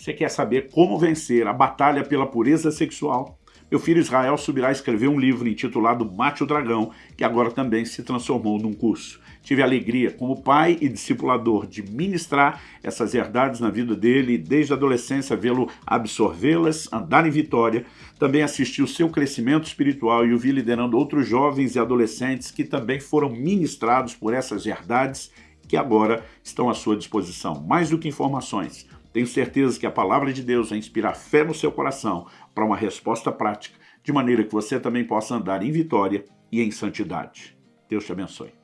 Você quer saber como vencer a batalha pela pureza sexual? Meu filho Israel subirá a escrever um livro intitulado Mate o Dragão, que agora também se transformou num curso. Tive a alegria, como pai e discipulador, de ministrar essas verdades na vida dele, desde a adolescência vê-lo absorvê-las, andar em vitória. Também assisti o seu crescimento espiritual e o vi liderando outros jovens e adolescentes que também foram ministrados por essas verdades que agora estão à sua disposição. Mais do que informações, tenho certeza que a palavra de Deus vai inspirar fé no seu coração para uma resposta prática, de maneira que você também possa andar em vitória e em santidade. Deus te abençoe.